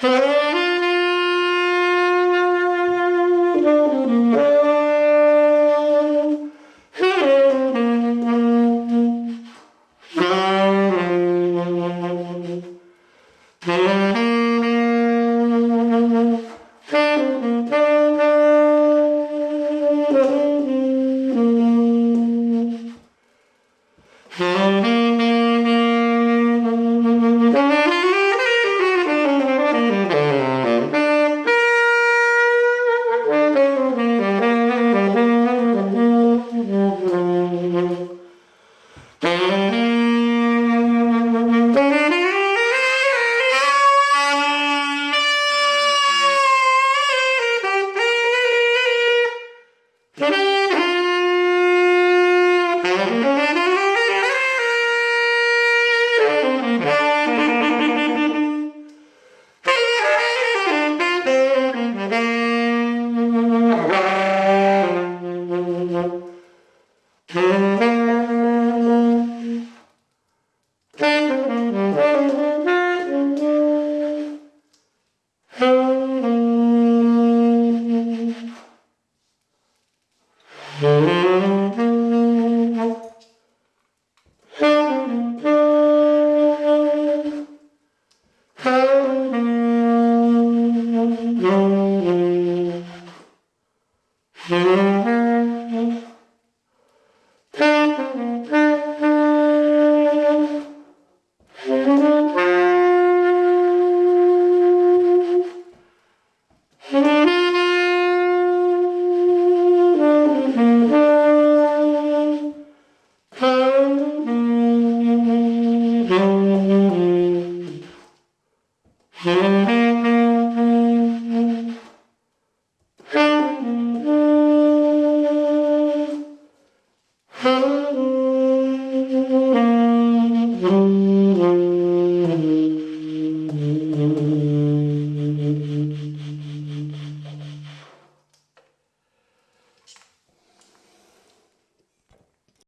Hey! Música Mm-hmm. tháng